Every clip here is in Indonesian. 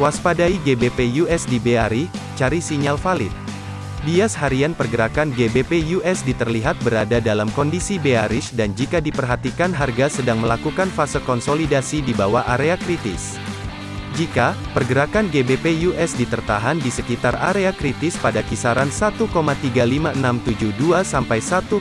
Waspadai GBP USD bearish, cari sinyal valid. Bias harian pergerakan GBP USD terlihat berada dalam kondisi bearish dan jika diperhatikan harga sedang melakukan fase konsolidasi di bawah area kritis. Jika pergerakan GBP USD tertahan di sekitar area kritis pada kisaran 1,35672 sampai 1,35807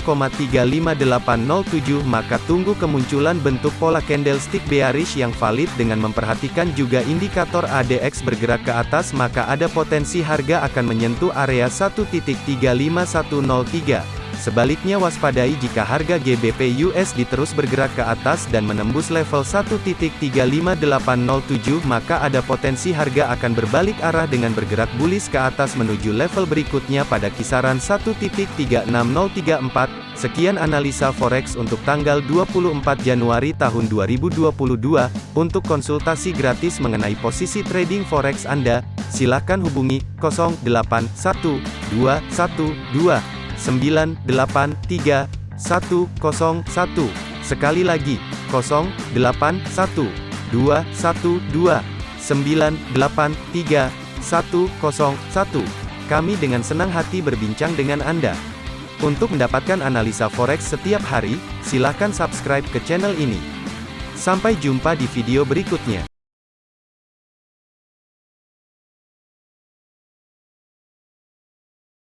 maka tunggu kemunculan bentuk pola candlestick bearish yang valid dengan memperhatikan juga indikator ADX bergerak ke atas maka ada potensi harga akan menyentuh area 1.35103. Sebaliknya waspadai jika harga GBP USD terus bergerak ke atas dan menembus level 1.35807 maka ada potensi harga akan berbalik arah dengan bergerak bullish ke atas menuju level berikutnya pada kisaran 1.36034. Sekian analisa forex untuk tanggal 24 Januari tahun 2022. Untuk konsultasi gratis mengenai posisi trading forex Anda, silakan hubungi 081212 983 101. Sekali lagi, 081 212 983 101. Kami dengan senang hati berbincang dengan Anda. Untuk mendapatkan analisa forex setiap hari, silakan subscribe ke channel ini. Sampai jumpa di video berikutnya.